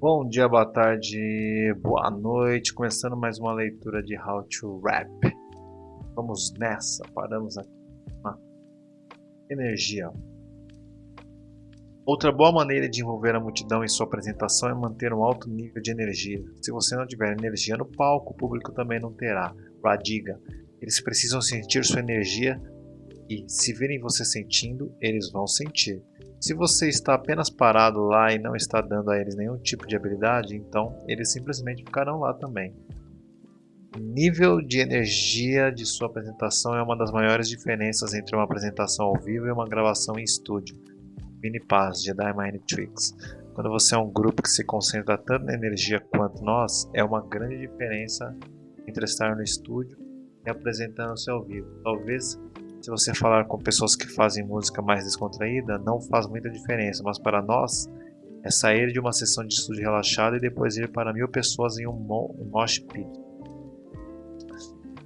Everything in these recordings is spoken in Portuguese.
Bom dia, boa tarde, boa noite. Começando mais uma leitura de How to Rap. Vamos nessa, paramos aqui. Ah. Energia. Outra boa maneira de envolver a multidão em sua apresentação é manter um alto nível de energia. Se você não tiver energia no palco, o público também não terá. Radiga. Eles precisam sentir sua energia e, se virem você sentindo, eles vão sentir. Se você está apenas parado lá e não está dando a eles nenhum tipo de habilidade, então eles simplesmente ficarão lá também. Nível de energia de sua apresentação é uma das maiores diferenças entre uma apresentação ao vivo e uma gravação em estúdio. Mini Paz, Jedi Mind Tricks. Quando você é um grupo que se concentra tanto na energia quanto nós, é uma grande diferença entre estar no estúdio e apresentando-se ao vivo. Talvez se você falar com pessoas que fazem música mais descontraída, não faz muita diferença, mas para nós é sair de uma sessão de estúdio relaxada e depois ir para mil pessoas em um, mo mosh pit.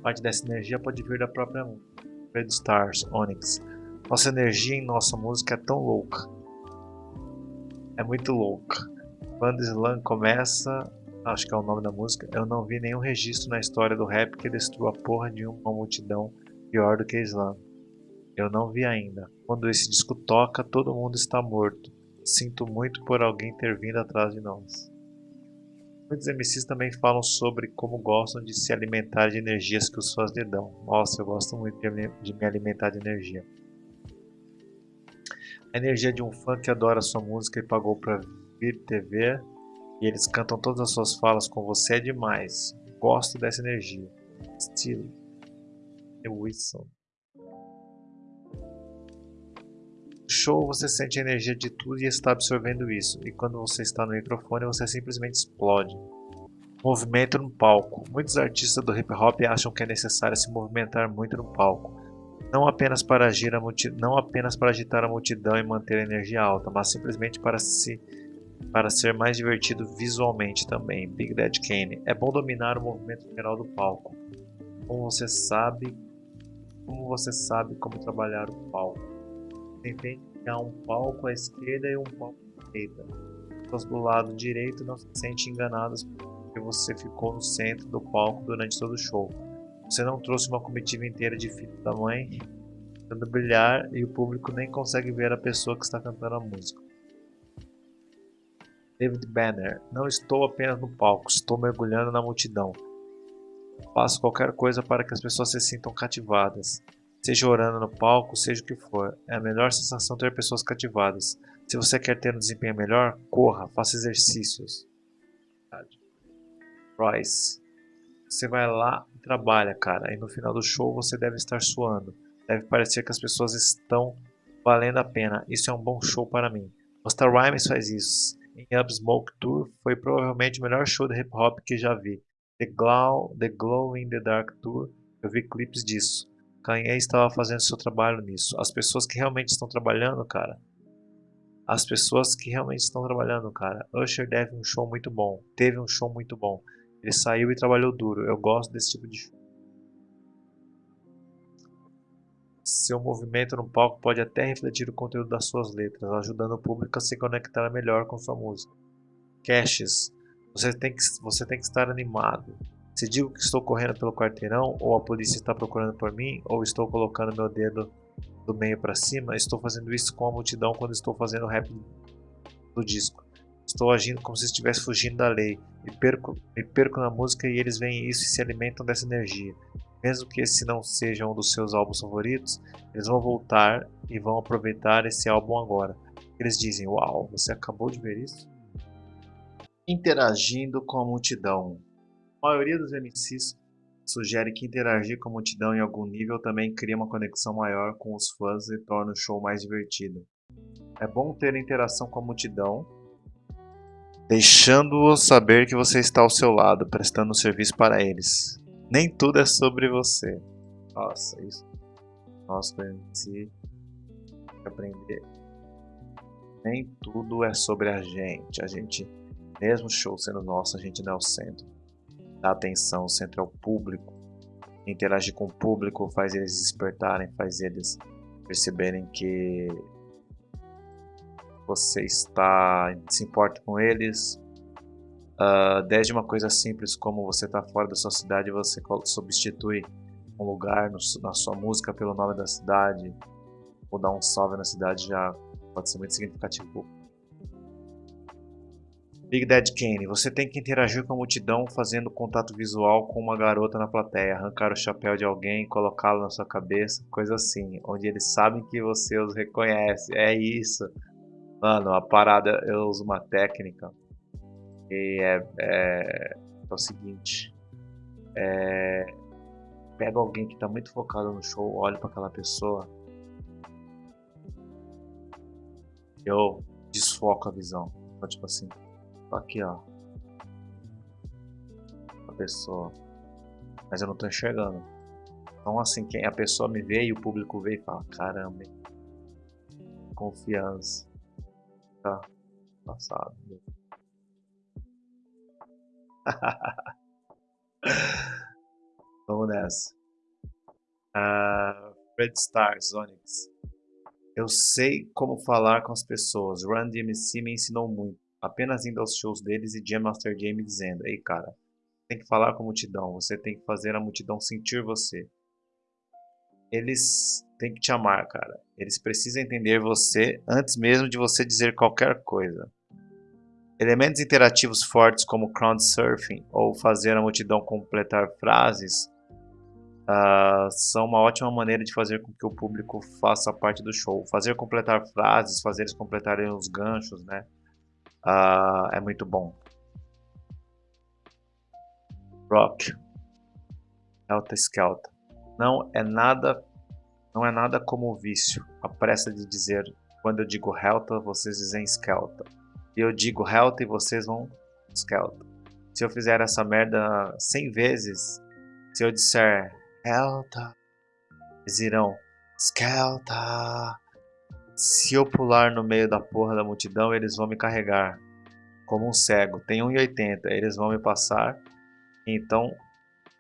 Parte dessa energia pode vir da própria Red Stars, Onyx. Nossa energia em nossa música é tão louca. É muito louca. Quando Slam começa, acho que é o nome da música, eu não vi nenhum registro na história do rap que destrua a porra de uma multidão pior do que Slam. Eu não vi ainda. Quando esse disco toca, todo mundo está morto. Sinto muito por alguém ter vindo atrás de nós. Muitos MCs também falam sobre como gostam de se alimentar de energias que os fãs lhe dão. Nossa, eu gosto muito de me alimentar de energia. A energia de um fã que adora sua música e pagou para vir TV e eles cantam todas as suas falas com você é demais. Gosto dessa energia. Estilo. Wilson. No show você sente a energia de tudo e está absorvendo isso, e quando você está no microfone você simplesmente explode. Movimento no palco. Muitos artistas do hip hop acham que é necessário se movimentar muito no palco. Não apenas para agir a não apenas para agitar a multidão e manter a energia alta, mas simplesmente para se para ser mais divertido visualmente também. Big Daddy Kane. É bom dominar o movimento geral do palco. Como você sabe como você sabe como trabalhar o palco? Você entende que há um palco à esquerda e um palco à direita. As pessoas do lado direito não se sentem enganadas porque você ficou no centro do palco durante todo o show. Você não trouxe uma comitiva inteira de filhos da mãe tentando brilhar e o público nem consegue ver a pessoa que está cantando a música. David Banner, não estou apenas no palco, estou mergulhando na multidão. Faço qualquer coisa para que as pessoas se sintam cativadas. Seja orando no palco, seja o que for. É a melhor sensação ter pessoas cativadas. Se você quer ter um desempenho melhor, corra, faça exercícios. Royce. Você vai lá e trabalha, cara. E no final do show você deve estar suando. Deve parecer que as pessoas estão valendo a pena. Isso é um bom show para mim. Busta Rhymes faz isso. Em Up Smoke Tour foi provavelmente o melhor show de hip hop que já vi. The Glow, The Glow in the Dark Tour, eu vi clipes disso. Kanye estava fazendo seu trabalho nisso. As pessoas que realmente estão trabalhando, cara. As pessoas que realmente estão trabalhando, cara. Usher deve um show muito bom. Teve um show muito bom. Ele saiu e trabalhou duro. Eu gosto desse tipo de show. Seu movimento no palco pode até refletir o conteúdo das suas letras, ajudando o público a se conectar melhor com sua música. Caches você tem que, você tem que estar animado. Se digo que estou correndo pelo quarteirão, ou a polícia está procurando por mim, ou estou colocando meu dedo do meio para cima, estou fazendo isso com a multidão quando estou fazendo o rap do disco. Estou agindo como se estivesse fugindo da lei. Me perco, me perco na música e eles veem isso e se alimentam dessa energia. Mesmo que esse não seja um dos seus álbuns favoritos, eles vão voltar e vão aproveitar esse álbum agora. Eles dizem: Uau, você acabou de ver isso? Interagindo com a multidão. A maioria dos MCs sugere que interagir com a multidão em algum nível também cria uma conexão maior com os fãs e torna o show mais divertido. É bom ter interação com a multidão, deixando-os saber que você está ao seu lado, prestando serviço para eles. Nem tudo é sobre você. Nossa, isso. Nossa, MC aprender. Nem tudo é sobre a gente. A gente mesmo show sendo nosso, a gente não é o centro. Dá atenção, o centro é o público. Interagir com o público faz eles despertarem, faz eles perceberem que você está se importa com eles, Uh, desde uma coisa simples como você está fora da sua cidade você substitui um lugar no, na sua música pelo nome da cidade ou dar um salve na cidade já pode ser muito significativo. Big Dead Kane, você tem que interagir com a multidão fazendo contato visual com uma garota na plateia, arrancar o chapéu de alguém, colocá-lo na sua cabeça, coisa assim, onde eles sabem que você os reconhece. É isso. Mano, a parada, eu uso uma técnica e é, é, é o seguinte: é, pega alguém que está muito focado no show, olha para aquela pessoa, eu desfoco a visão. Então, tipo assim, aqui ó, a pessoa, mas eu não estou enxergando. Então, assim, quem a pessoa me vê e o público vê e fala: caramba, confiança, tá passado. Vamos nessa. Uh, Red Stars, Onyx. Eu sei como falar com as pessoas. Run DMC me ensinou muito. Apenas indo aos shows deles e Jam Master Jam dizendo: Ei, cara, tem que falar com a multidão. Você tem que fazer a multidão sentir você. Eles têm que te amar, cara. Eles precisam entender você antes mesmo de você dizer qualquer coisa. Elementos interativos fortes como crowdsurfing ou fazer a multidão completar frases uh, são uma ótima maneira de fazer com que o público faça parte do show. Fazer completar frases, fazer eles completarem os ganchos, né? Uh, é muito bom. Rock. Helta Skelta. Não é nada não é nada como o vício. A pressa de dizer quando eu digo Helta, vocês dizem Skelta e eu digo health e vocês vão skeleton. Se eu fizer essa merda 100 vezes, se eu disser health, eles irão skeleton. Se eu pular no meio da porra da multidão, eles vão me carregar como um cego. Tem 1,80, eles vão me passar. Então,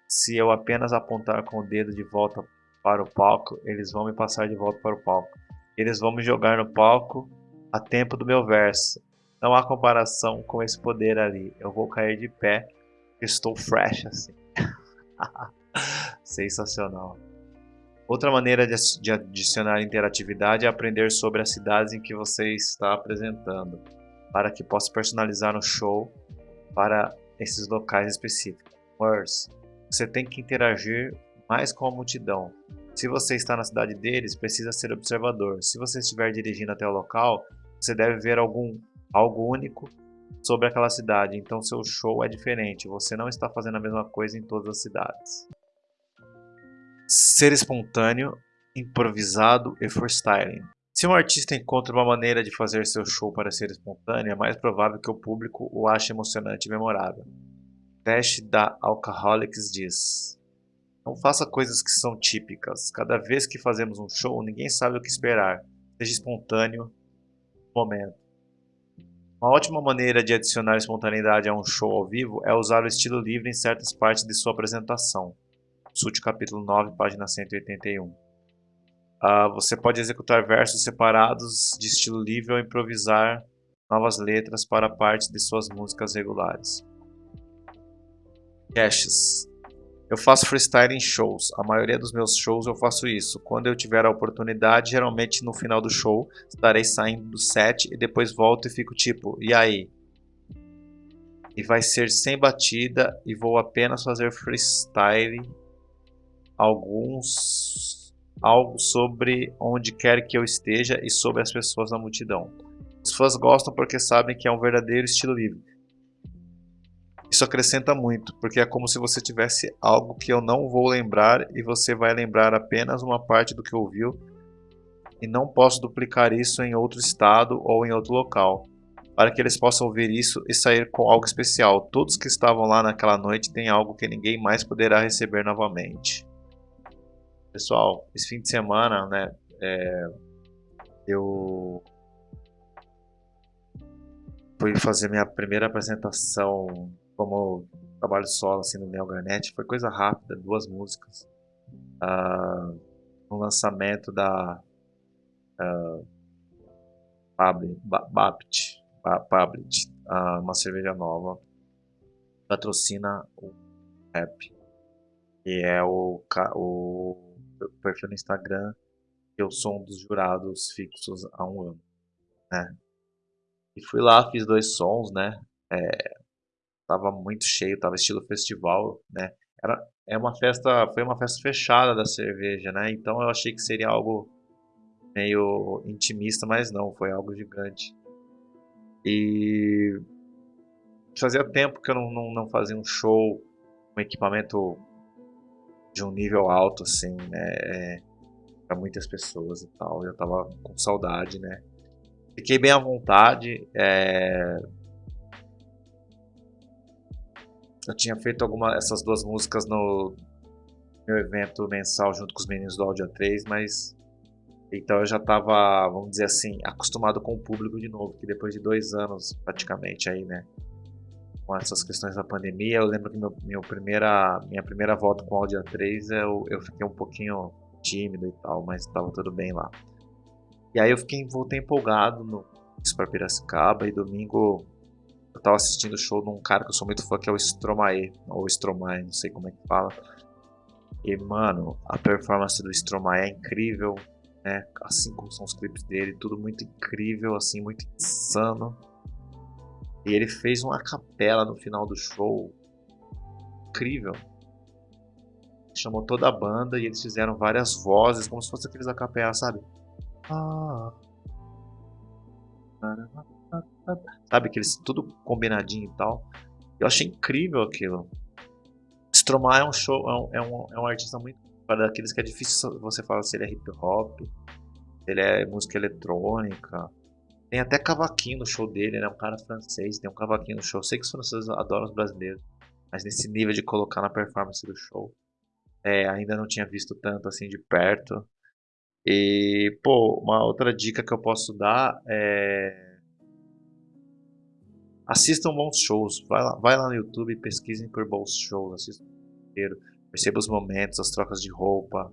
se eu apenas apontar com o dedo de volta para o palco, eles vão me passar de volta para o palco. Eles vão me jogar no palco a tempo do meu verso. Não há comparação com esse poder ali. Eu vou cair de pé. Estou fresh assim. Sensacional. Outra maneira de adicionar interatividade é aprender sobre as cidades em que você está apresentando, para que possa personalizar um show para esses locais específicos. Words. Você tem que interagir mais com a multidão. Se você está na cidade deles, precisa ser observador. Se você estiver dirigindo até o local, você deve ver algum algo único sobre aquela cidade. Então seu show é diferente. Você não está fazendo a mesma coisa em todas as cidades. Ser espontâneo, improvisado e freestyling. Se um artista encontra uma maneira de fazer seu show para ser espontâneo, é mais provável que o público o ache emocionante e memorável. Dash da Alcoholics diz: Não faça coisas que são típicas. Cada vez que fazemos um show, ninguém sabe o que esperar. Seja espontâneo no momento. Uma ótima maneira de adicionar espontaneidade a um show ao vivo é usar o estilo livre em certas partes de sua apresentação. Consulte capítulo 9, página 181. Uh, ah, você pode executar versos separados de estilo livre ou improvisar novas letras para partes de suas músicas regulares. Caches. Eu faço freestyle em shows. A maioria dos meus shows eu faço isso. Quando eu tiver a oportunidade, geralmente no final do show, estarei saindo do set e depois volto e fico tipo, e aí? E vai ser sem batida e vou apenas fazer freestyle alguns algo sobre onde quer que eu esteja e sobre as pessoas na multidão. Os fãs gostam porque sabem que é um verdadeiro estilo livre isso acrescenta muito, porque é como se você tivesse algo que eu não vou lembrar e você vai lembrar apenas uma parte do que ouviu e não posso duplicar isso em outro estado ou em outro local, para que eles possam ouvir isso e sair com algo especial. Todos que estavam lá naquela noite têm algo que ninguém mais poderá receber novamente. Pessoal, esse fim de semana, né, é, eu fui fazer minha primeira apresentação como trabalho solo assim no Neo foi coisa rápida, duas músicas. Uh, um lançamento da uh, uh, uma cerveja nova. patrocina o rap. E é o, o perfil no Instagram eu sou um dos jurados fixos há um ano, né? E fui lá, fiz dois sons, né? É, tava muito cheio, tava estilo festival, né? Era, é uma festa, foi uma festa fechada da cerveja, né? Então eu achei que seria algo meio intimista, mas não, foi algo gigante. E fazia tempo que eu não, não, não fazia um show com equipamento de um nível alto, assim, né? É, para muitas pessoas e tal. Eu tava com saudade, né? Fiquei bem à vontade. É... Eu tinha feito alguma essas duas músicas no meu evento mensal junto com os meninos do Audio 3, mas então eu já estava, vamos dizer assim, acostumado com o público de novo, que depois de dois anos praticamente aí, né, com essas questões da pandemia, eu lembro que meu, meu primeira, minha primeira volta com o Audio 3 eu, eu fiquei um pouquinho tímido e tal, mas estava tudo bem lá. E aí eu fiquei, voltei empolgado no para Piracicaba e domingo eu tava assistindo o show de um cara que eu sou muito fã que é o Stromae, ou Stromae, não sei como é que fala. E mano, a performance do Stromae é incrível, né? Assim como são os clipes dele, tudo muito incrível, assim, muito insano. E ele fez uma capela no final do show. Incrível chamou toda a banda e eles fizeram várias vozes, como se fosse aqueles a capela, sabe? Sabe, aqueles tudo combinadinho e tal. Eu achei incrível aquilo. Stromae é um show, é um, é um, é artista muito para daqueles que é difícil você falar se ele é hip hop, ele é música eletrônica. Tem até cavaquinho no show dele, né? Um cara francês, tem um cavaquinho no show. Sei que os franceses adoram os brasileiros, mas nesse nível de colocar na performance do show, é, ainda não tinha visto tanto assim de perto. E, pô, uma outra dica que eu posso dar é. Assistam bons shows. Vai lá, vai lá no YouTube, pesquisem por bons shows, assistam inteiro. Perceba os momentos, as trocas de roupa.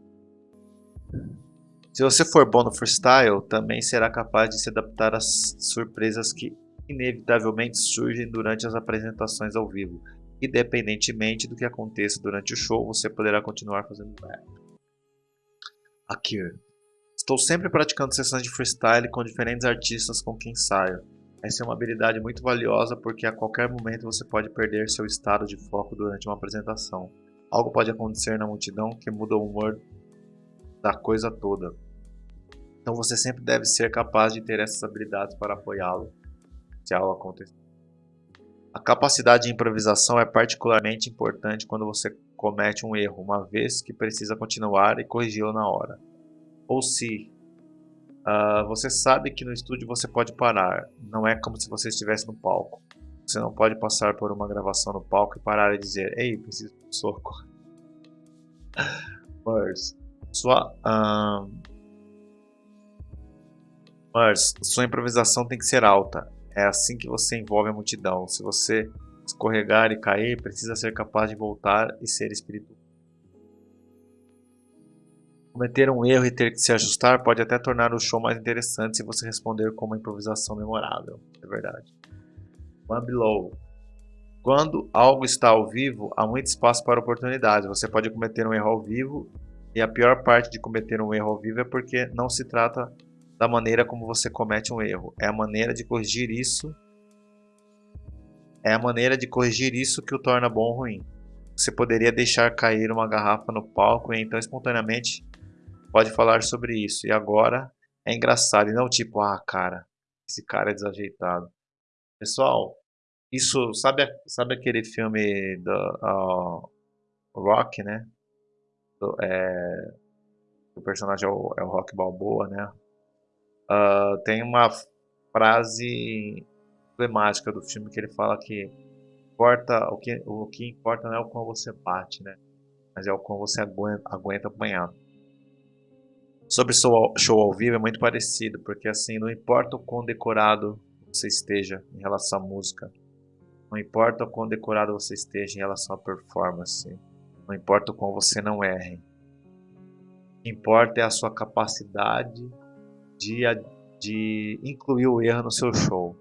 Se você for bom no freestyle, também será capaz de se adaptar às surpresas que inevitavelmente surgem durante as apresentações ao vivo. Independentemente do que aconteça durante o show, você poderá continuar fazendo rap. Aqui. Estou sempre praticando sessões de freestyle com diferentes artistas com quem saio. Essa é uma habilidade muito valiosa porque a qualquer momento você pode perder seu estado de foco durante uma apresentação. Algo pode acontecer na multidão que muda o humor da coisa toda. Então você sempre deve ser capaz de ter essas habilidades para apoiá-lo se algo acontecer. A capacidade de improvisação é particularmente importante quando você comete um erro, uma vez que precisa continuar e corrigi-lo na hora. Ou se uh, você sabe que no estúdio você pode parar, não é como se você estivesse no palco. Você não pode passar por uma gravação no palco e parar e dizer Ei, preciso de um soco. Mas, sua, mas sua improvisação tem que ser alta. É assim que você envolve a multidão. Se você escorregar e cair, precisa ser capaz de voltar e ser espiritual. Cometer um erro e ter que se ajustar pode até tornar o show mais interessante se você responder com uma improvisação memorável. É verdade. One Below. Quando algo está ao vivo, há muito espaço para oportunidades. Você pode cometer um erro ao vivo, e a pior parte de cometer um erro ao vivo é porque não se trata da maneira como você comete um erro. É a maneira de corrigir isso. É a maneira de corrigir isso que o torna bom ou ruim. Você poderia deixar cair uma garrafa no palco e então espontaneamente pode falar sobre isso. E agora é engraçado e não tipo, ah, cara, esse cara é desajeitado. Pessoal, isso, sabe, sabe aquele filme do uh, Rock, né? É, o personagem é o, é o Rock Balboa, né? Uh, tem uma frase emblemática do filme que ele fala que importa o que o que importa não é o quão você bate, né? Mas é o quão você aguenta, aguenta apanhar. Sobre show, show ao vivo é muito parecido, porque assim, não importa o quão decorado você esteja em relação à música, não importa o quão decorado você esteja em relação à performance, não importa o quão você não erre. O que importa é a sua capacidade de, de incluir o erro no seu show.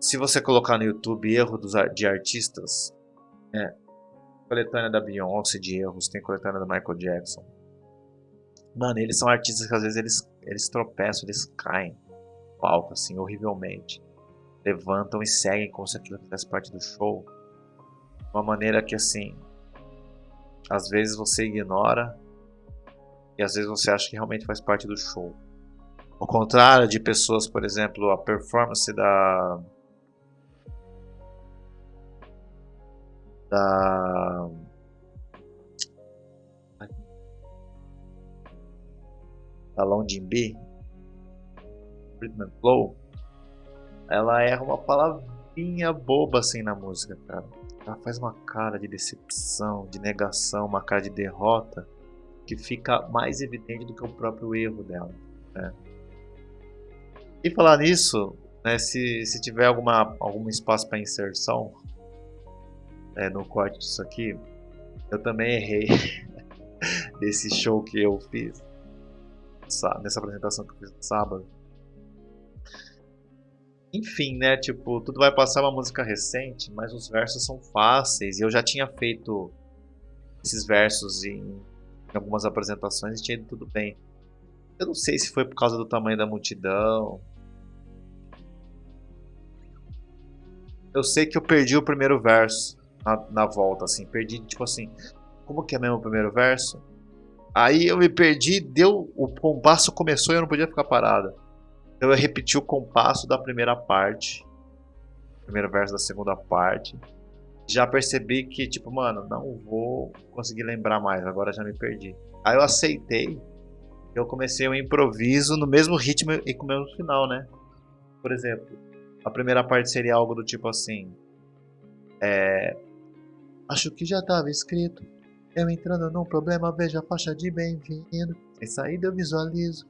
se você colocar no YouTube erro dos, de artistas, é, coletânea da Beyoncé de erros, tem coletânea da Michael Jackson. Mano, eles são artistas que às vezes eles, eles tropeçam, eles caem palco, assim, horrivelmente. Levantam e seguem como se aquilo fizesse parte do show. Uma maneira que, assim, às vezes você ignora e às vezes você acha que realmente faz parte do show. Ao contrário de pessoas, por exemplo, a performance da da da Longin B Rhythm Flow ela erra uma palavrinha boba assim na música, cara. Ela faz uma cara de decepção, de negação, uma cara de derrota que fica mais evidente do que o próprio erro dela. Né? E falar nisso, né, se, se tiver alguma, algum espaço para inserção, é, no corte disso aqui, eu também errei desse show que eu fiz nessa apresentação que eu fiz no sábado. Enfim, né, tipo, tudo vai passar uma música recente, mas os versos são fáceis, e eu já tinha feito esses versos em, em algumas apresentações e tinha ido tudo bem. Eu não sei se foi por causa do tamanho da multidão, eu sei que eu perdi o primeiro verso na, na volta, assim. Perdi, tipo assim, como que é mesmo o primeiro verso? Aí eu me perdi, deu, o compasso começou e eu não podia ficar parado. Então eu repeti o compasso da primeira parte, primeiro verso da segunda parte. Já percebi que, tipo, mano, não vou conseguir lembrar mais, agora já me perdi. Aí eu aceitei, eu comecei um improviso no mesmo ritmo e com o mesmo final, né? Por exemplo, a primeira parte seria algo do tipo assim: é, Acho que já estava escrito. Eu entrando num problema, vejo a faixa de bem-vindo. Sem saída eu visualizo.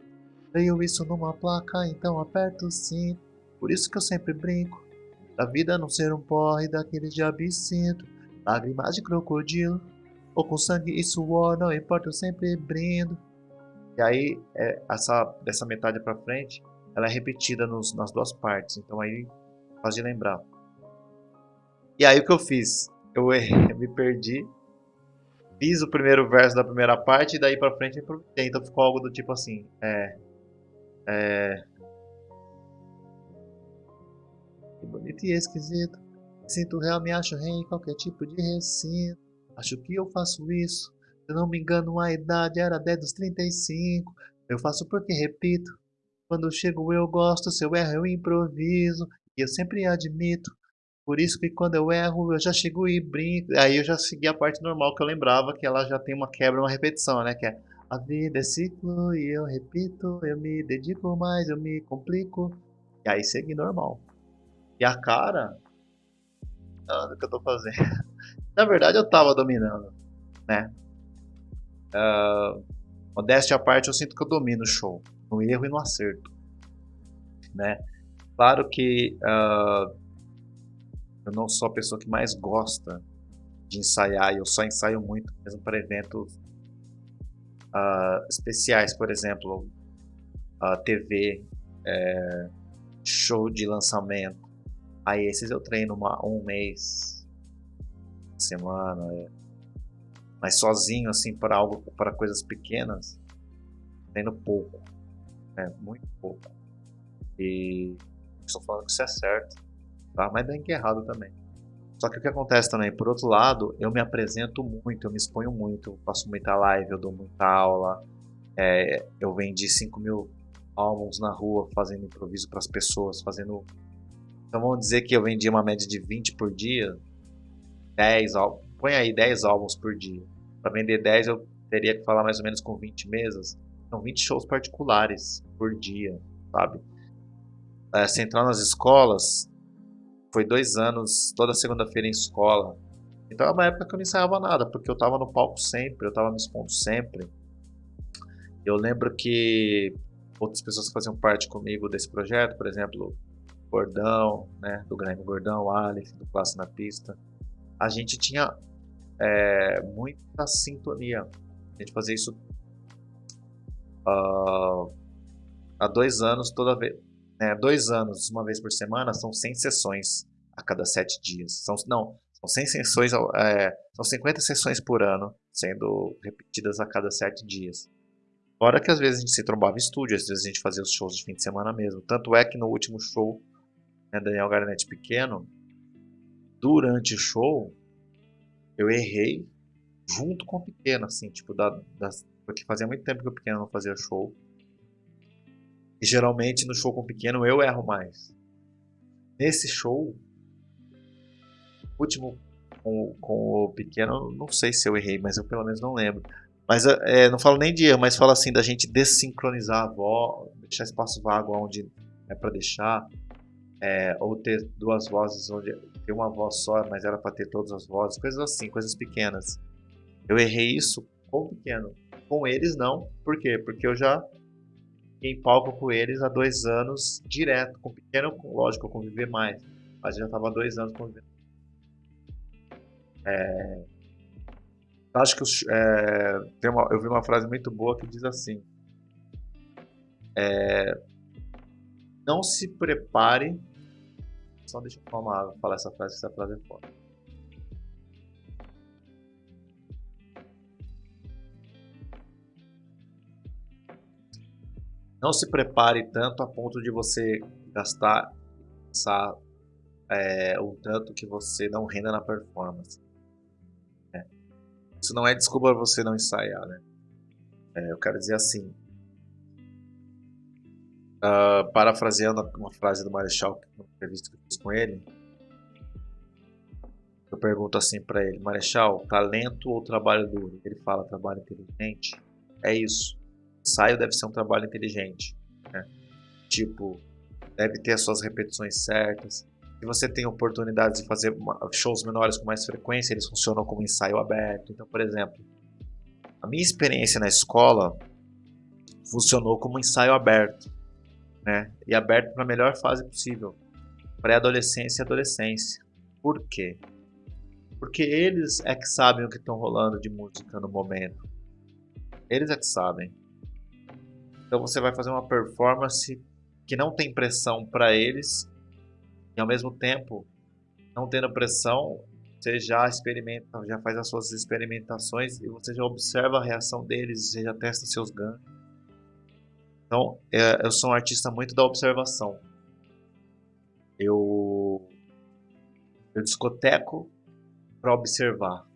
Leio isso numa placa, então aperto cinto. Por isso que eu sempre brinco. Da vida não ser um porre daquele de absinto. Lágrimas de crocodilo. Ou com sangue e suor, não importa, eu sempre brindo. E aí, é, essa, dessa metade pra frente, ela é repetida nos, nas duas partes. Então aí faz de lembrar. E aí o que eu fiz? eu me perdi. Fiz o primeiro verso da primeira parte e daí pra frente improvisei. Então ficou algo do tipo assim. É. É. Que bonito e esquisito. Sinto real, me acho rei em qualquer tipo de recinto. Acho que eu faço isso. Se eu não me engano, a idade era 10 dos 35. Eu faço porque repito. Quando chego eu gosto, se eu erro eu improviso. E eu sempre admito por isso que quando eu erro, eu já chego e brinco. Aí eu já segui a parte normal que eu lembrava, que ela já tem uma quebra, uma repetição, né? Que é a vida é ciclo e eu repito, eu me dedico mais, eu me complico. E aí segui normal. E a cara, o que eu tô fazendo? Na verdade eu tava dominando, né? Uh, modéstia à parte, eu sinto que eu domino o show, no erro e no acerto, né? Claro que uh, eu não sou a pessoa que mais gosta de ensaiar, eu só ensaio muito mesmo para eventos uh, especiais, por exemplo, uh, TV, é, show de lançamento. Aí esses eu treino uma, um mês, semana, é. mas sozinho assim para algo, para coisas pequenas, treino pouco, né? muito pouco. E estou falando que isso é certo tá? Mas bem que errado também. Só que o que acontece também, por outro lado, eu me apresento muito, eu me exponho muito, eu faço muita live, eu dou muita aula, é, eu vendi 5 mil álbuns na rua fazendo improviso para as pessoas, fazendo... Então vamos dizer que eu vendi uma média de 20 por dia, 10 álbuns, põe aí 10 álbuns por dia. Para vender 10 eu teria que falar mais ou menos com 20 mesas, são 20 shows particulares por dia, sabe? É, se entrar nas escolas, foi dois anos, toda segunda-feira em escola. Então é uma época que eu não ensaiava nada, porque eu estava no palco sempre, eu estava me expondo sempre. Eu lembro que outras pessoas que faziam parte comigo desse projeto, por exemplo, Gordão, né, do Grêmio Gordão, Alex, do Classe na Pista, a gente tinha é, muita sintonia. A gente fazia isso uh, há dois anos, toda vez, né, dois anos, uma vez por semana, são 100 sessões a cada sete dias. São, não, são 100 sessões, é, são 50 sessões por ano, sendo repetidas a cada sete dias. Fora que às vezes a gente se trombava em estúdio, às vezes a gente fazia os shows de fim de semana mesmo. Tanto é que no último show, né, Daniel Garnett pequeno, durante o show, eu errei junto com o pequeno, assim, tipo, da, das, porque fazia muito tempo que o pequeno não fazia show. E geralmente no show com o pequeno eu erro mais. Nesse show, último com, com o pequeno, não sei se eu errei, mas eu pelo menos não lembro. Mas é, não falo nem de erro, mas falo assim da gente desincronizar a voz, deixar espaço vago onde é para deixar, é, ou ter duas vozes onde tem uma voz só, mas era para ter todas as vozes, coisas assim, coisas pequenas. Eu errei isso com o pequeno, com eles não, por quê? Porque eu já em palco com eles há dois anos direto, com pequeno, lógico, eu conviver mais, mas já estava há dois anos convivendo. É, acho que os, é, tem uma, eu vi uma frase muito boa que diz assim: é, Não se prepare. Só deixa eu falar, falar essa frase, essa frase é foda. Não se prepare tanto a ponto de você gastar é, o tanto que você não renda na performance. Isso não é desculpa para você não ensaiar, né? É, eu quero dizer assim. Uh, parafraseando uma frase do Marechal, uma entrevista que eu fiz com ele, eu pergunto assim para ele: Marechal, talento ou trabalho duro? Ele fala: trabalho inteligente. É isso. Ensaio deve ser um trabalho inteligente. Né? Tipo, deve ter as suas repetições certas, se você tem oportunidades de fazer shows menores com mais frequência, eles funcionam como ensaio aberto. Então, por exemplo, a minha experiência na escola funcionou como ensaio aberto, né? E aberto para a melhor fase possível, pré-adolescência e adolescência. Por quê? Porque eles é que sabem o que estão rolando de música no momento. Eles é que sabem. Então você vai fazer uma performance que não tem pressão para eles e ao mesmo tempo, não tendo pressão, você já experimenta, já faz as suas experimentações e você já observa a reação deles, você já testa seus ganhos. Então, é, eu sou um artista muito da observação. Eu, eu discoteco para observar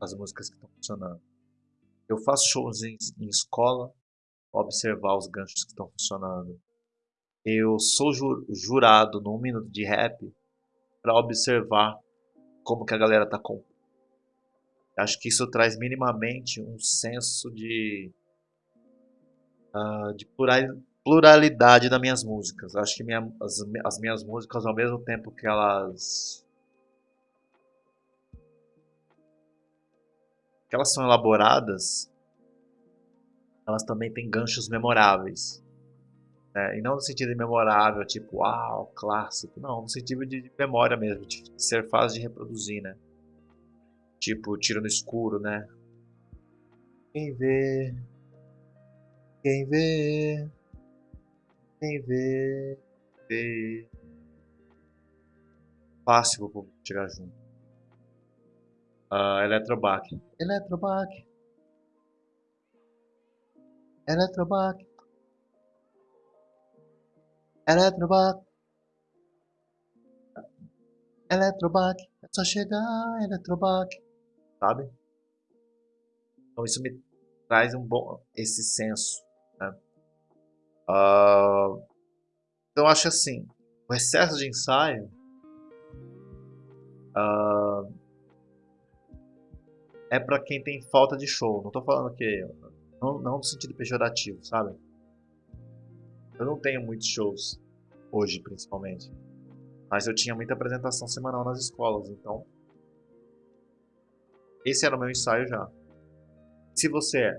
as músicas que estão funcionando. Eu faço shows em, em escola observar os ganchos que estão funcionando eu sou jurado num minuto de rap para observar como que a galera tá com. Acho que isso traz minimamente um senso de uh, de pluralidade das minhas músicas. Acho que minha, as, as minhas músicas, ao mesmo tempo que elas que elas são elaboradas, elas também têm ganchos memoráveis. Né? E não no sentido de memorável, tipo, uau, clássico. Não, no sentido de memória mesmo, de ser fácil de reproduzir, né? Tipo, tiro no escuro, né? Quem vê, quem vê, quem vê, vê. Fácil pro público chegar junto. Uh, Eletrobac. Eletrobac. Eletrobac. Eletrobac. Eletrobac. É só chegar, Eletrobac. Sabe? Então isso me traz um bom esse senso. Né? Uh, então acho assim, o excesso de ensaio uh, é para quem tem falta de show. Não estou falando que não, não no sentido pejorativo, sabe? Eu não tenho muitos shows, hoje principalmente. Mas eu tinha muita apresentação semanal nas escolas, então. Esse era o meu ensaio já. Se você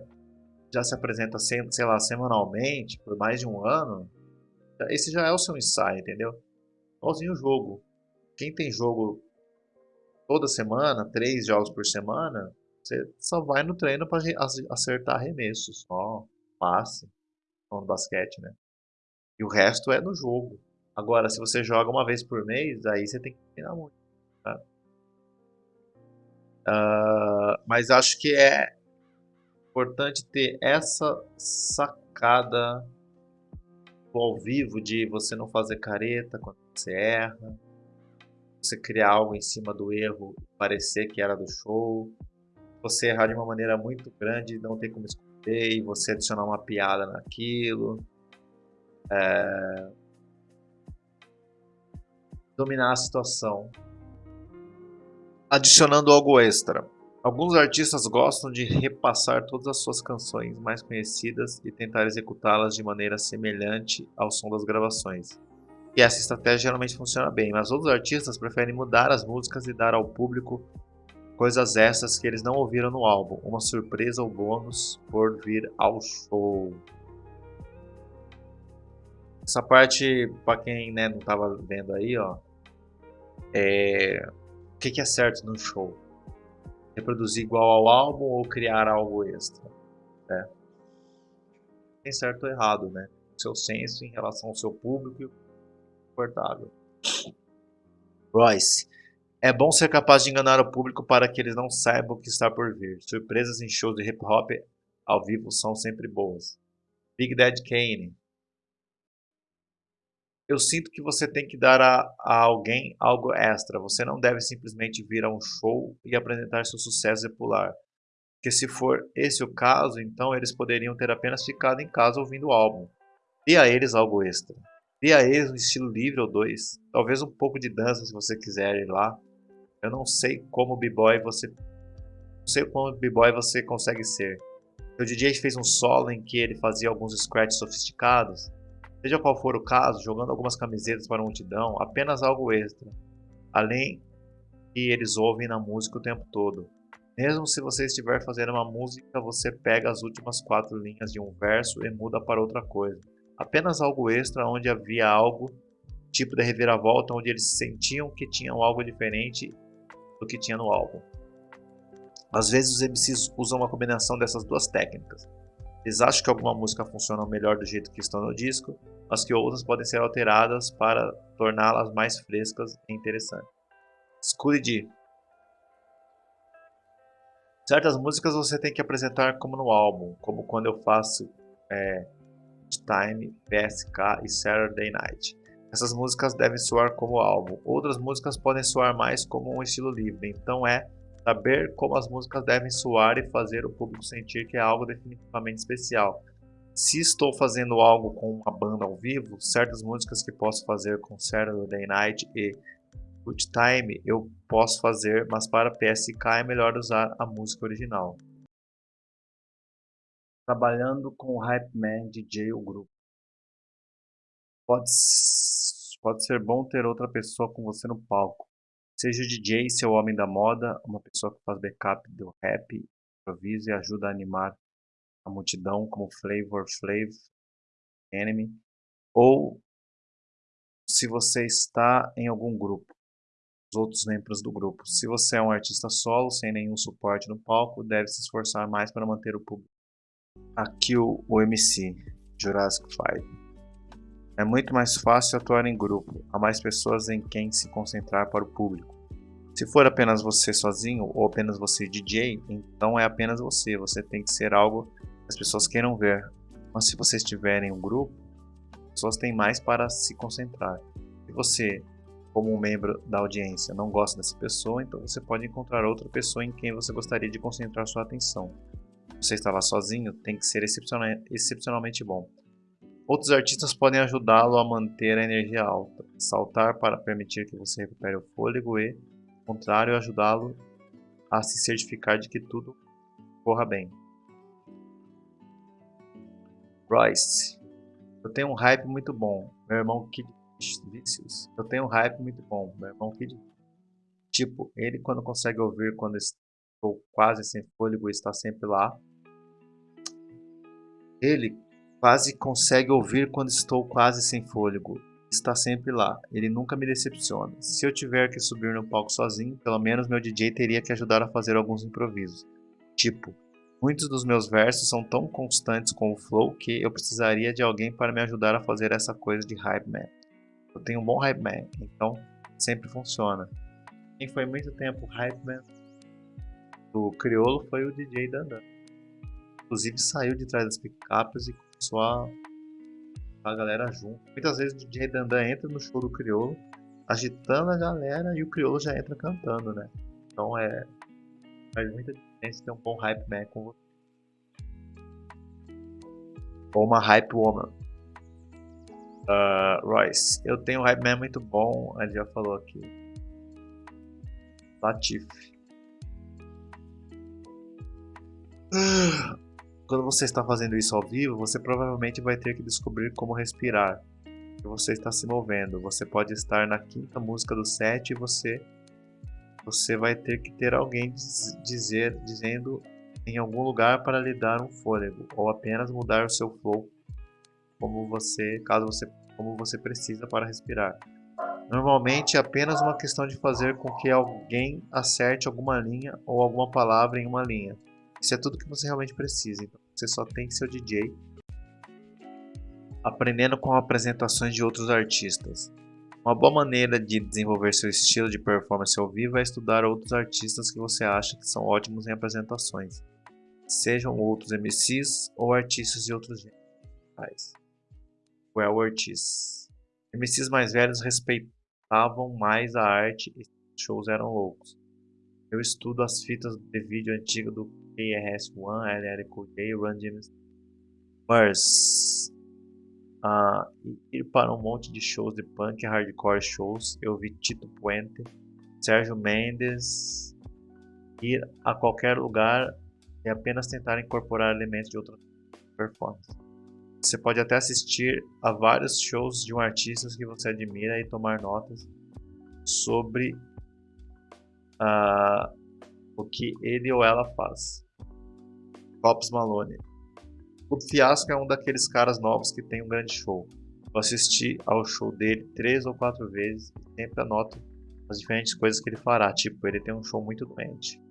já se apresenta, sei lá, semanalmente, por mais de um ano, esse já é o seu ensaio, entendeu? Igualzinho o jogo. Quem tem jogo toda semana, três jogos por semana, você só vai no treino para acertar arremessos, só passe, no basquete, né? E o resto é no jogo. Agora, se você joga uma vez por mês, aí você tem que treinar muito. Tá? Uh, mas acho que é importante ter essa sacada ao vivo de você não fazer careta quando você erra, você criar algo em cima do erro parecer que era do show, você errar de uma maneira muito grande, não ter como esconder e você adicionar uma piada naquilo. É... Dominar a situação. Adicionando algo extra. Alguns artistas gostam de repassar todas as suas canções mais conhecidas e tentar executá-las de maneira semelhante ao som das gravações. E essa estratégia geralmente funciona bem, mas outros artistas preferem mudar as músicas e dar ao público coisas extras que eles não ouviram no álbum, uma surpresa ou bônus por vir ao show. Essa parte, para quem né, não estava vendo aí, ó, é... o que, que é certo no show? Reproduzir igual ao álbum ou criar algo extra? Né? Tem certo ou errado, né? seu senso em relação ao seu público e confortável. Royce, é bom ser capaz de enganar o público para que eles não saibam o que está por vir. Surpresas em shows de hip hop ao vivo são sempre boas. Big Daddy Kane. Eu sinto que você tem que dar a, a, alguém algo extra. Você não deve simplesmente vir a um show e apresentar seu sucesso e pular. Porque se for esse o caso, então eles poderiam ter apenas ficado em casa ouvindo o álbum. Dê a eles algo extra. Dê a eles um estilo livre ou dois. Talvez um pouco de dança se você quiser ir lá. Eu não sei como b-boy você não sei como b-boy você consegue ser. O DJ fez um solo em que ele fazia alguns scratches sofisticados. Seja qual for o caso, jogando algumas camisetas para a multidão, apenas algo extra. Além que eles ouvem na música o tempo todo. Mesmo se você estiver fazendo uma música, você pega as últimas quatro linhas de um verso e muda para outra coisa. Apenas algo extra onde havia algo, tipo de reviravolta, onde eles sentiam que tinham algo diferente do que tinha no álbum. Às vezes os MCs usam uma combinação dessas duas técnicas. Eles acham que alguma música funciona melhor do jeito que estão no disco, mas que outras podem ser alteradas para torná-las mais frescas e interessantes. Escure de Certas músicas você tem que apresentar como no álbum, como quando eu faço é, Time, PSK e Saturday Night. Essas músicas devem soar como álbum, outras músicas podem soar mais como um estilo livre, então é saber como as músicas devem soar e fazer o público sentir que é algo definitivamente especial. Se estou fazendo algo com uma banda ao vivo, certas músicas que posso fazer com Saturday Night e Good Time eu posso fazer, mas para PSK é melhor usar a música original. Trabalhando com o Hype Man DJ ou grupo. Pode Pode ser bom ter outra pessoa com você no palco. Seja o DJ, seu homem da moda, uma pessoa que faz backup do rap, improvisa e ajuda a animar a multidão, como Flavor Flav, Enemy, ou se você está em algum grupo, os outros membros do grupo. Se você é um artista solo, sem nenhum suporte no palco, deve se esforçar mais para manter o público. Aqui o, o MC, Jurassic 5. É muito mais fácil atuar em grupo, há mais pessoas em quem se concentrar para o público. Se for apenas você sozinho ou apenas você DJ, então é apenas você, você tem que ser algo que as pessoas queiram ver. Mas se você estiver em um grupo, as pessoas têm mais para se concentrar. Se você, como um membro da audiência, não gosta dessa pessoa, então você pode encontrar outra pessoa em quem você gostaria de concentrar sua atenção. Se você está lá sozinho, tem que ser excepcionalmente bom. Outros artistas podem ajudá-lo a manter a energia alta, saltar para permitir que você recupere o fôlego e, ao contrário, ajudá-lo a se certificar de que tudo corra bem. Royce, eu tenho um hype muito bom. Meu irmão Kid Vicious. Eu tenho um hype muito bom. Meu irmão Kid. Tipo, ele quando consegue ouvir quando estou quase sem fôlego está sempre lá. Ele Quase consegue ouvir quando estou quase sem fôlego. Está sempre lá, ele nunca me decepciona. Se eu tiver que subir no palco sozinho, pelo menos meu DJ teria que ajudar a fazer alguns improvisos. Tipo, Muitos dos meus versos são tão constantes com o flow que eu precisaria de alguém para me ajudar a fazer essa coisa de hype man. Eu tenho um bom hype man, então sempre funciona. Quem foi muito tempo hype man do crioulo foi o DJ Dandan. Inclusive saiu de trás das picapes e começou a galera junto. Muitas vezes o DJ Dandan entra no show do crioulo, agitando a galera e o crioulo já entra cantando, né? Então é faz muita diferença ter um bom hype man com você. Ou uma hype woman. Uh, Royce, eu tenho um hype man muito bom, ele já falou aqui. Latif. Quando você está fazendo isso ao vivo, você provavelmente vai ter que descobrir como respirar. Você está se movendo. Você pode estar na quinta música do set e você você vai ter que ter alguém dizer dizendo em algum lugar para lhe dar um fôlego ou apenas mudar o seu flow como você, caso você como você precisa para respirar. Normalmente é apenas uma questão de fazer com que alguém acerte alguma linha ou alguma palavra em uma linha. Isso é tudo que você realmente precisa. Então você só tem seu DJ aprendendo com apresentações de outros artistas. Uma boa maneira de desenvolver seu estilo de performance ao vivo é estudar outros artistas que você acha que são ótimos em apresentações, sejam outros MCs ou artistas de outros gêneros. Well artists. MCs mais velhos respeitavam mais a arte e shows eram loucos. Eu estudo as fitas de vídeo antigas do KRS-One, LL Cool J, Run James Mars. Uh, ir para um monte de shows de punk hardcore shows. Eu vi Tito Puente, Sérgio Mendes. Ir a qualquer lugar e apenas tentar incorporar elementos de outras performances. Você pode até assistir a vários shows de um artista que você admira e tomar notas sobre uh, o que ele ou ela faz. Pops Malone. O Fiasco é um daqueles caras novos que tem um grande show. Eu assisti ao show dele três ou quatro vezes e sempre anoto as diferentes coisas que ele fará. Tipo, ele tem um show muito doente.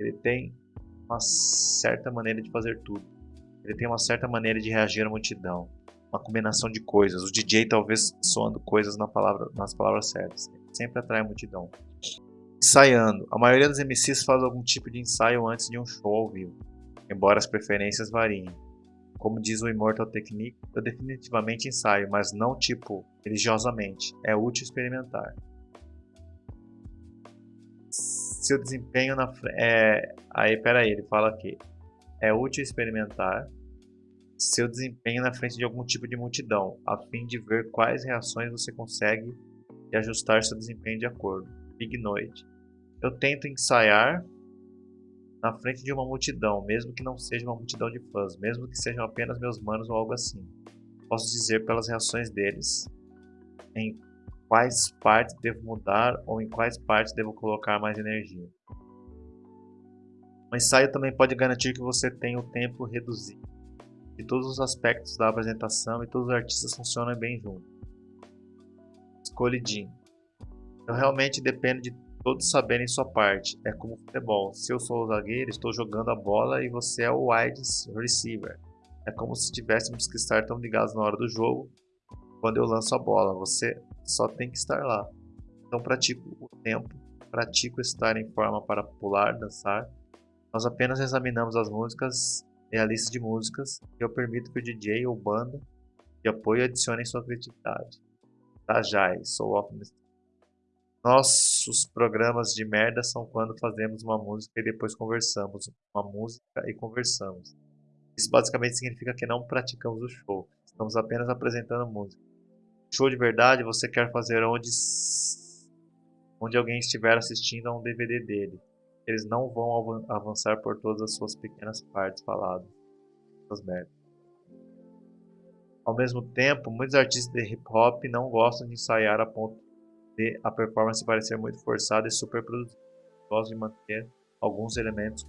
Ele tem uma certa maneira de fazer tudo. Ele tem uma certa maneira de reagir à multidão. Uma combinação de coisas. O DJ talvez soando coisas na palavra, nas palavras certas. Ele sempre atrai a multidão. Ensaiando. A maioria dos MCs faz algum tipo de ensaio antes de um show ao vivo embora as preferências variem. Como diz o Immortal Technique, eu definitivamente ensaio, mas não tipo religiosamente. É útil experimentar. Seu desempenho na é aí ele fala aqui. É útil experimentar seu desempenho na frente de algum tipo de multidão, a fim de ver quais reações você consegue e ajustar seu desempenho de acordo. Big Noite. Eu tento ensaiar na frente de uma multidão, mesmo que não seja uma multidão de fãs, mesmo que sejam apenas meus manos ou algo assim. Posso dizer pelas reações deles em quais partes devo mudar ou em quais partes devo colocar mais energia. O ensaio também pode garantir que você tenha o tempo reduzido de todos os aspectos da apresentação e todos os artistas funcionam bem juntos. Escolhidinho. Eu realmente dependo de todos saberem sua parte. É como futebol. Se eu sou o zagueiro, estou jogando a bola e você é o wide receiver. É como se tivéssemos que estar tão ligados na hora do jogo quando eu lanço a bola. Você só tem que estar lá. Então pratico o tempo, pratico estar em forma para pular, dançar. Nós apenas examinamos as músicas e a lista de músicas e eu permito que o DJ ou banda de apoio adicionem sua criatividade. Tajai, sou optimist nossos programas de merda são quando fazemos uma música e depois conversamos uma música e conversamos. Isso basicamente significa que não praticamos o show, estamos apenas apresentando música. Show de verdade você quer fazer onde, onde alguém estiver assistindo a um DVD dele. Eles não vão avançar por todas as suas pequenas partes faladas. Essas merdas. Ao mesmo tempo, muitos artistas de hip hop não gostam de ensaiar a ponto de a performance parecer muito forçada e super produzida. Gosto de manter alguns elementos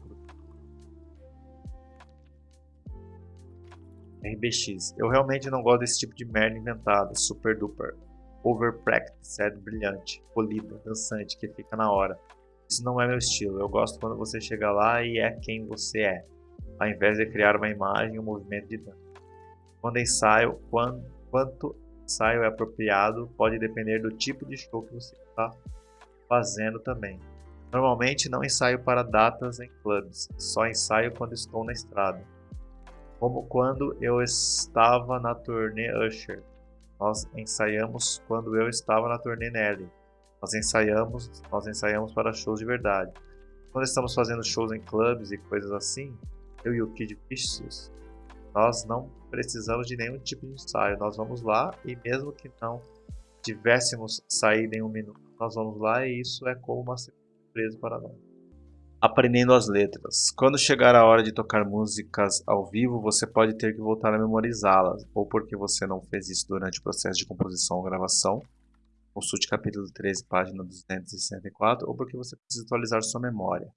RBX. Eu realmente não gosto desse tipo de merda inventada, super duper, over practiced, brilhante, polida, dançante, que fica na hora. Isso não é meu estilo. Eu gosto quando você chega lá e é quem você é. ao invés de criar uma imagem um movimento de dança. Quando ensaio, quando, quanto ensaio é apropriado pode depender do tipo de show que você está fazendo também. Normalmente não ensaio para datas em clubes, só ensaio quando estou na estrada. Como quando eu estava na turnê Usher. Nós ensaiamos quando eu estava na turnê Nelly. Nós ensaiamos, nós ensaiamos para shows de verdade. Quando estamos fazendo shows em clubes e coisas assim, eu e o Kid Vicious, nós não precisamos de nenhum tipo de ensaio. Nós vamos lá e mesmo que não tivéssemos saído em um minuto, nós vamos lá e isso é como uma surpresa para nós. Aprendendo as letras. Quando chegar a hora de tocar músicas ao vivo, você pode ter que voltar a memorizá-las, ou porque você não fez isso durante o processo de composição ou gravação, consulte capítulo 13, página 264, ou porque você precisa atualizar sua memória.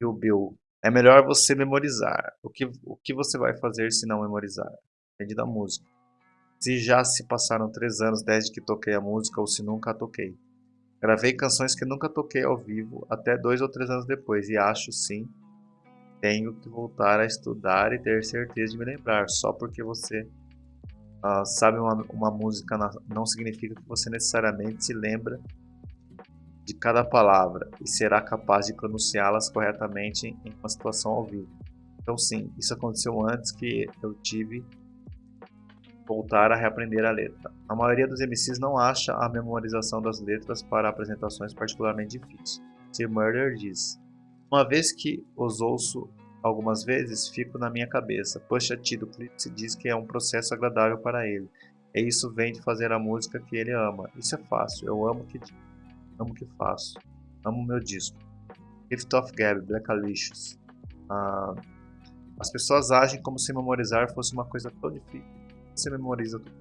Bill Bill é melhor você memorizar. O que, o que você vai fazer se não memorizar? Depende da música. Se já se passaram três anos desde que toquei a música ou se nunca a toquei. Gravei canções que nunca toquei ao vivo até dois ou três anos depois e acho sim tenho que voltar a estudar e ter certeza de me lembrar. Só porque você uh, sabe uma, uma música não significa que você necessariamente se lembra de cada palavra e será capaz de pronunciá-las corretamente em uma situação ao vivo. Então sim, isso aconteceu antes que eu tive voltar a reaprender a letra. A maioria dos MCs não acha a memorização das letras para apresentações particularmente difícil. Se Murder diz: Uma vez que os ouço algumas vezes, fico na minha cabeça. Pusha T do Clipse diz que é um processo agradável para ele. E isso vem de fazer a música que ele ama. Isso é fácil. Eu amo que amo o que faço, amo meu disco. Gift of Black Alicious. Ah, as pessoas agem como se memorizar fosse uma coisa tão difícil. Você memoriza tudo.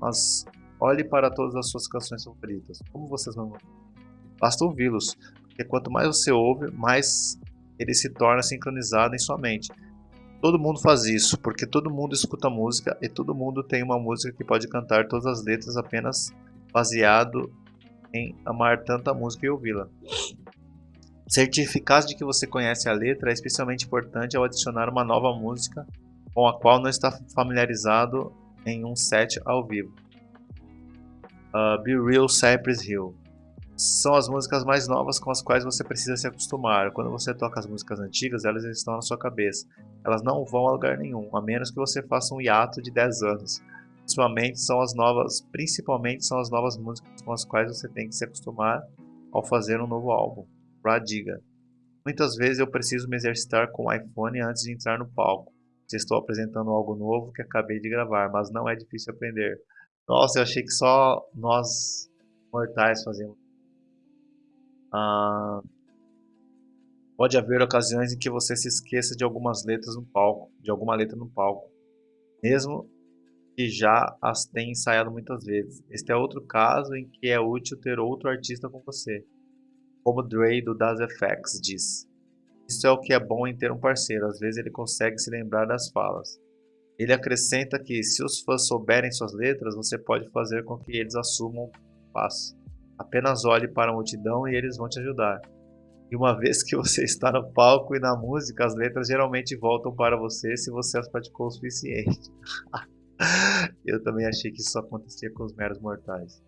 Mas olhe para todas as suas canções favoritas. Como vocês memorizam? Basta ouvi-los, porque quanto mais você ouve, mais ele se torna sincronizado em sua mente. Todo mundo faz isso, porque todo mundo escuta música e todo mundo tem uma música que pode cantar todas as letras apenas baseado em amar tanta música e ouvi-la. Certificar de que você conhece a letra é especialmente importante ao adicionar uma nova música com a qual não está familiarizado em um set ao vivo. Uh, Be Real Cypress Hill são as músicas mais novas com as quais você precisa se acostumar. Quando você toca as músicas antigas, elas estão na sua cabeça. Elas não vão a lugar nenhum, a menos que você faça um hiato de 10 anos. Principalmente são as novas, principalmente são as novas músicas com as quais você tem que se acostumar ao fazer um novo álbum. Radiga. Muitas vezes eu preciso me exercitar com o iPhone antes de entrar no palco. Se estou apresentando algo novo que acabei de gravar, mas não é difícil aprender. Nossa, eu achei que só nós mortais fazíamos. Ah, pode haver ocasiões em que você se esqueça de algumas letras no palco, de alguma letra no palco, mesmo que já as tem ensaiado muitas vezes. Este é outro caso em que é útil ter outro artista com você. Como Dre do Das FX diz. Isso é o que é bom em ter um parceiro, às vezes ele consegue se lembrar das falas. Ele acrescenta que, se os fãs souberem suas letras, você pode fazer com que eles assumam o passo. Apenas olhe para a multidão e eles vão te ajudar. E uma vez que você está no palco e na música, as letras geralmente voltam para você se você as praticou o suficiente. Eu também achei que isso acontecia com os meros mortais.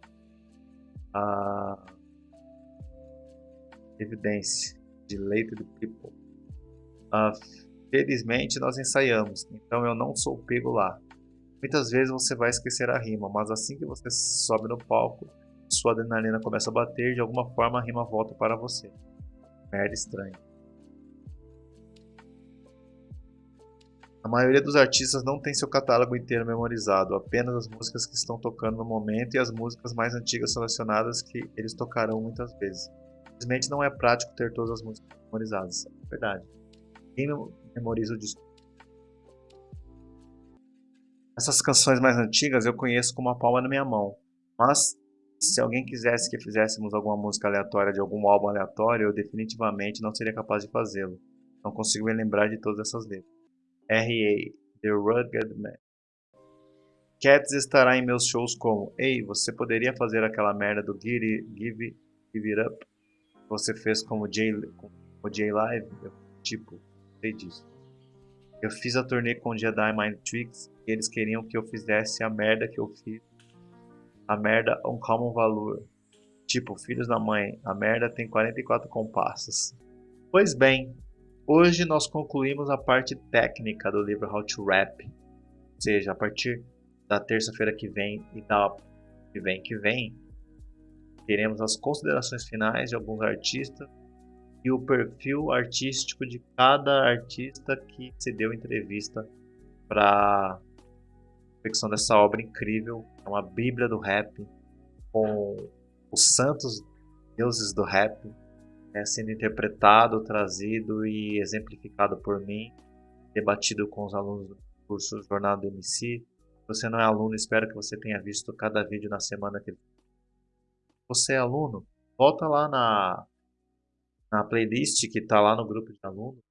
A evidência de leito de people. Ah, felizmente nós ensaiamos, então eu não sou pego lá. Muitas vezes você vai esquecer a rima, mas assim que você sobe no palco, sua adrenalina começa a bater, de alguma forma a rima volta para você. Merda estranha. A maioria dos artistas não tem seu catálogo inteiro memorizado, apenas as músicas que estão tocando no momento e as músicas mais antigas selecionadas que eles tocarão muitas vezes. Simplesmente não é prático ter todas as músicas memorizadas. É verdade. Quem memoriza o disco? Essas canções mais antigas eu conheço com uma palma na minha mão, mas se alguém quisesse que fizéssemos alguma música aleatória de algum álbum aleatório, eu definitivamente não seria capaz de fazê-lo. Não consigo me lembrar de todas essas letras. R.A. The Rugged Man. Cats estará em meus shows como Ei, você poderia fazer aquela merda do Give, give, give It Up? Você fez como J, como J Live? Eu, tipo, sei disso. Eu fiz a turnê com o Jedi Mind Tricks e eles queriam que eu fizesse a merda que eu fiz. A merda um common valor. Tipo, filhos da mãe, a merda tem 44 compassos. Pois bem, hoje nós concluímos a parte técnica do livro How to Rap. Ou seja, a partir da terça-feira que vem e da que vem que vem, teremos as considerações finais de alguns artistas e o perfil artístico de cada artista que se deu entrevista para confecção dessa obra incrível, é uma bíblia do rap com os santos deuses do rap né, sendo interpretado, trazido e exemplificado por mim, debatido com os alunos do curso Jornada do MC. Se você não é aluno, espero que você tenha visto cada vídeo na semana que você é aluno, volta lá na, na playlist que está lá no grupo de alunos,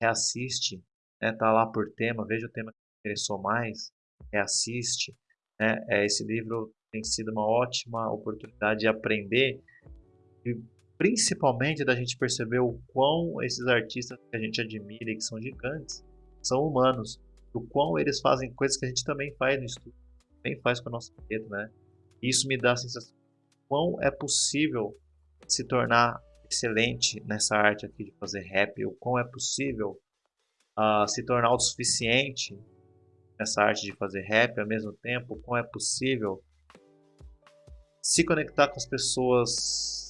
reassiste, né, tá lá por tema, veja o tema que te interessou mais, reassiste. Né, é, esse livro tem sido uma ótima oportunidade de aprender e principalmente da gente perceber o quão esses artistas que a gente admira e que são gigantes são humanos, o quão eles fazem coisas que a gente também faz no estudo, também faz com a nossa vida, né? Isso me dá a sensação de quão é possível se tornar excelente nessa arte aqui de fazer rap, o quão é possível uh, se tornar autossuficiente nessa arte de fazer rap ao mesmo tempo, quão é possível se conectar com as pessoas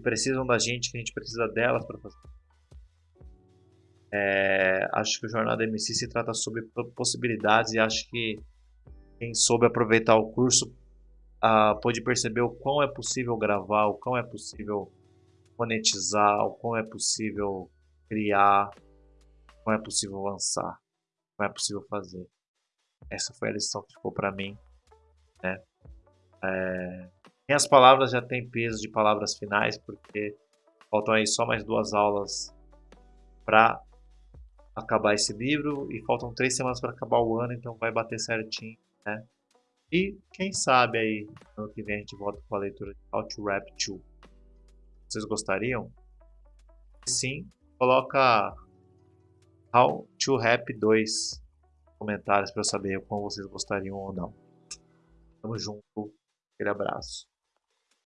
que precisam da gente, que a gente precisa delas para fazer. É, acho que o Jornada MC se trata sobre possibilidades e acho que quem soube aproveitar o curso uh, pôde perceber o quão é possível gravar, o quão é possível monetizar, o quão é possível criar, o quão é possível lançar, o quão é possível fazer. Essa foi a lição que ficou para mim. Né? É... Minhas palavras já têm peso de palavras finais, porque faltam aí só mais duas aulas para acabar esse livro e faltam três semanas para acabar o ano, então vai bater certinho, né? E quem sabe aí, ano que vem a gente volta com a leitura de How to Rap 2. Vocês gostariam? Sim, coloca How to Rap 2 comentários para eu saber como vocês gostariam ou não. Tamo junto, aquele abraço.